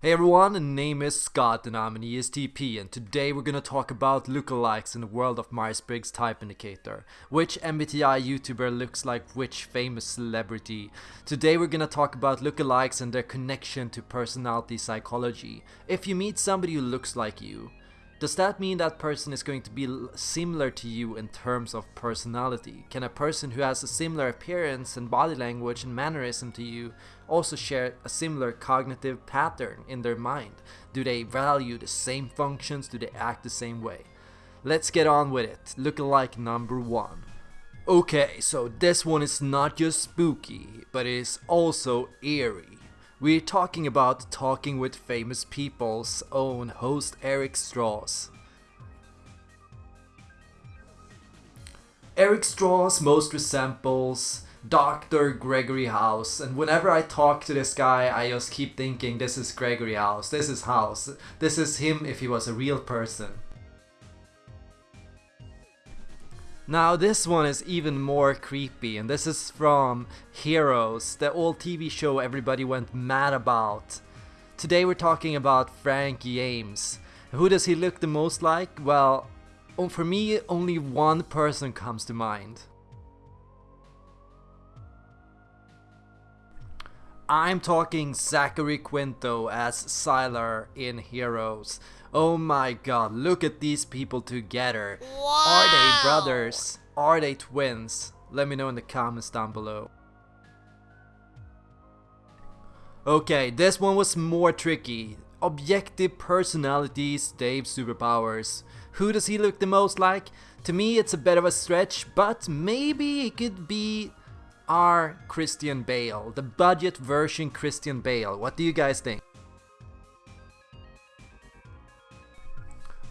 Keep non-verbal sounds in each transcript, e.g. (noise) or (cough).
Hey everyone, my name is Scott and I'm an ESTP and today we're gonna talk about lookalikes in the world of Myers-Briggs Type Indicator. Which MBTI YouTuber looks like which famous celebrity. Today we're gonna talk about lookalikes and their connection to personality psychology. If you meet somebody who looks like you, does that mean that person is going to be similar to you in terms of personality? Can a person who has a similar appearance and body language and mannerism to you also share a similar cognitive pattern in their mind? Do they value the same functions? Do they act the same way? Let's get on with it. Lookalike number one. Okay, so this one is not just spooky, but it is also eerie. We're talking about Talking with Famous People's own host Eric Strauss. Eric Strauss most resembles Dr. Gregory House and whenever I talk to this guy I just keep thinking this is Gregory House, this is House, this is him if he was a real person. Now this one is even more creepy and this is from Heroes, the old TV show everybody went mad about. Today we're talking about Frank James. Who does he look the most like? Well, for me only one person comes to mind. I'm talking Zachary Quinto as Sylar in Heroes. Oh my god, look at these people together. Wow. Are they brothers? Are they twins? Let me know in the comments down below. Okay, this one was more tricky. Objective personalities, Dave's superpowers. Who does he look the most like? To me it's a bit of a stretch, but maybe it could be our Christian Bale, the budget version Christian Bale. What do you guys think?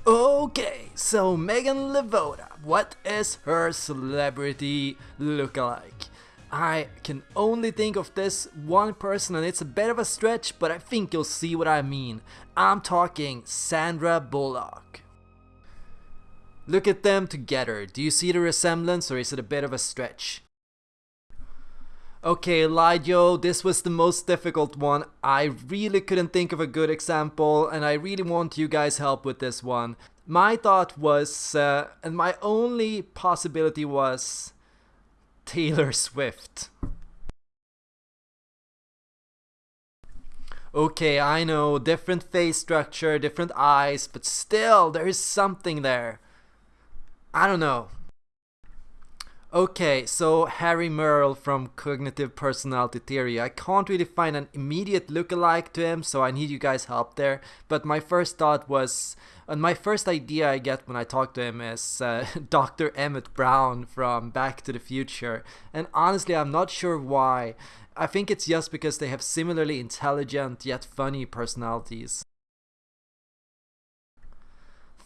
Okay, so Megan Levoda, what is her celebrity look-alike? I can only think of this one person and it's a bit of a stretch, but I think you'll see what I mean. I'm talking Sandra Bullock. Look at them together, do you see the resemblance or is it a bit of a stretch? Okay, Lidio, this was the most difficult one. I really couldn't think of a good example and I really want you guys help with this one. My thought was, uh, and my only possibility was Taylor Swift. Okay, I know, different face structure, different eyes, but still, there is something there. I don't know. Okay, so Harry Merle from Cognitive Personality Theory. I can't really find an immediate look-alike to him, so I need you guys' help there. But my first thought was, and my first idea I get when I talk to him is uh, (laughs) Dr. Emmett Brown from Back to the Future. And honestly, I'm not sure why. I think it's just because they have similarly intelligent yet funny personalities.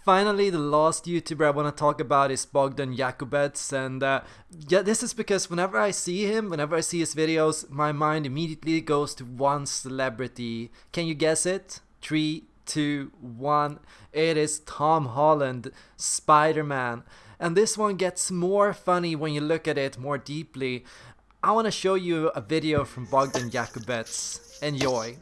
Finally, the last YouTuber I want to talk about is Bogdan Jakubets, and uh, yeah, this is because whenever I see him, whenever I see his videos, my mind immediately goes to one celebrity. Can you guess it? Three, two, one. It is Tom Holland, Spider-Man. And this one gets more funny when you look at it more deeply. I want to show you a video from Bogdan Jakubets. Enjoy.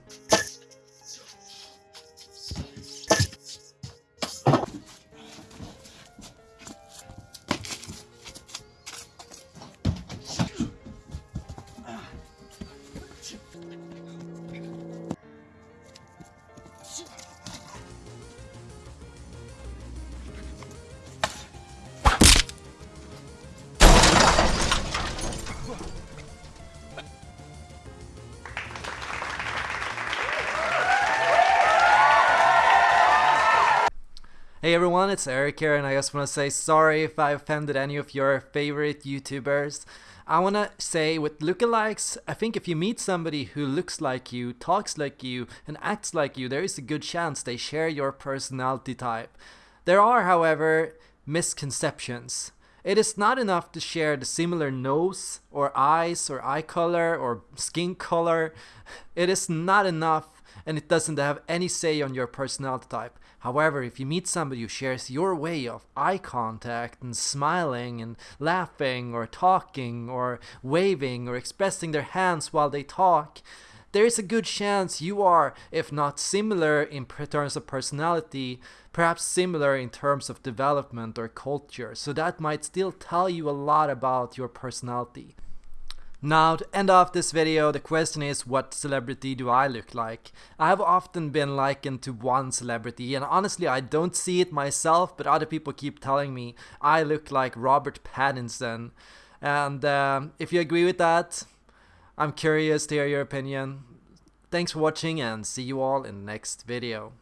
Hey everyone, it's Eric here and I just want to say sorry if I offended any of your favorite YouTubers. I want to say with lookalikes, I think if you meet somebody who looks like you, talks like you, and acts like you, there is a good chance they share your personality type. There are, however, misconceptions. It is not enough to share the similar nose, or eyes, or eye color, or skin color. It is not enough and it doesn't have any say on your personality type. However, if you meet somebody who shares your way of eye contact and smiling and laughing or talking or waving or expressing their hands while they talk, there is a good chance you are, if not similar in terms of personality, perhaps similar in terms of development or culture. So that might still tell you a lot about your personality. Now, to end off this video, the question is what celebrity do I look like? I have often been likened to one celebrity, and honestly, I don't see it myself, but other people keep telling me I look like Robert Pattinson. And um, if you agree with that, I'm curious to hear your opinion. Thanks for watching and see you all in the next video.